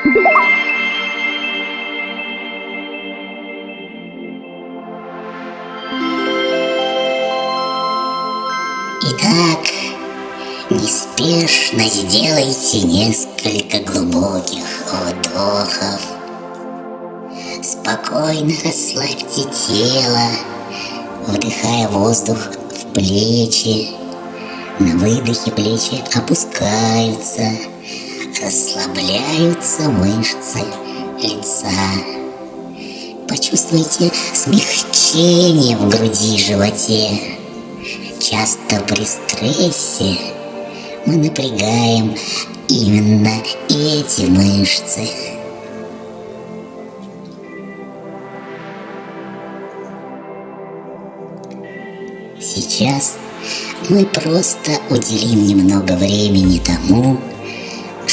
Итак, неспешно сделайте несколько глубоких вдохов. Спокойно расслабьте тело, вдыхая воздух в плечи. На выдохе плечи опускаются, расслабляются мышцы лица. Почувствуйте смягчение в груди и животе. Часто при стрессе мы напрягаем именно эти мышцы. Сейчас мы просто уделим немного времени тому,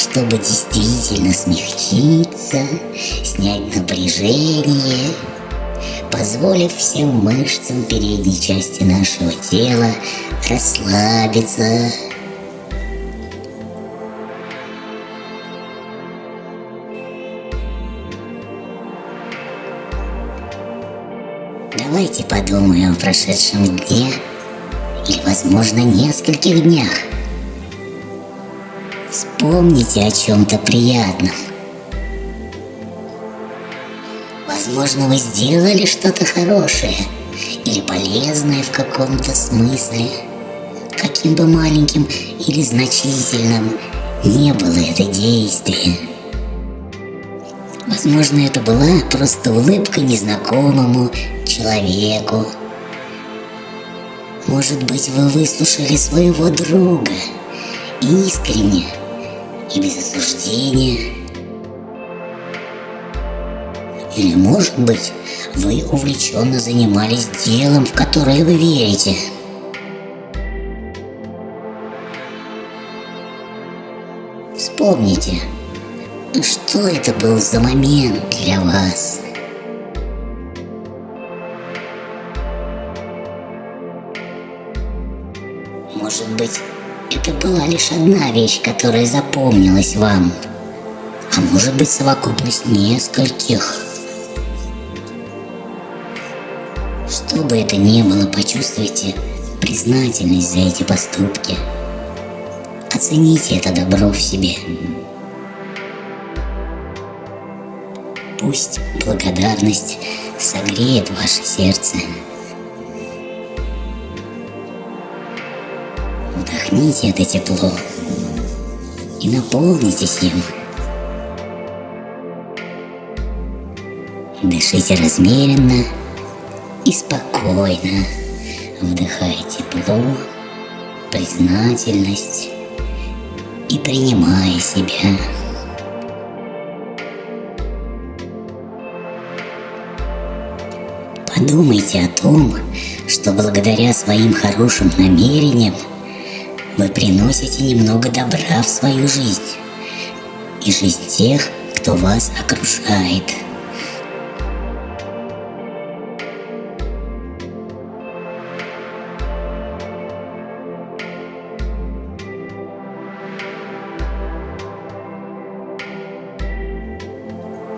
чтобы действительно смягчиться, снять напряжение, позволив всем мышцам передней части нашего тела расслабиться. Давайте подумаем о прошедшем дне или, возможно, нескольких днях. Вспомните о чем-то приятном. Возможно, вы сделали что-то хорошее или полезное в каком-то смысле. Каким бы маленьким или значительным не было это действие. Возможно, это была просто улыбка незнакомому человеку. Может быть, вы выслушали своего друга искренне и без осуждения. Или, может быть, вы увлеченно занимались делом, в которое вы верите. Вспомните, что это был за момент для вас. Может быть, это была лишь одна вещь, которая запомнилась вам. А может быть, совокупность нескольких. Что бы это ни было, почувствуйте признательность за эти поступки. Оцените это добро в себе. Пусть благодарность согреет ваше сердце. Вдохните это тепло и наполнитесь им. Дышите размеренно и спокойно, вдыхая тепло, признательность и принимая себя. Подумайте о том, что благодаря своим хорошим намерениям вы приносите немного добра в свою жизнь и жизнь тех, кто вас окружает.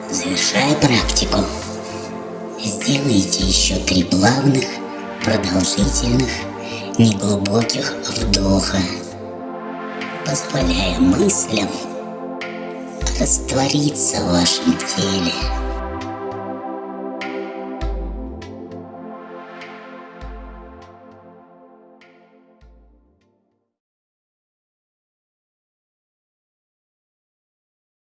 Завершая практику, сделайте еще три плавных, продолжительных неглубоких вдоха, позволяя мыслям раствориться в вашем теле.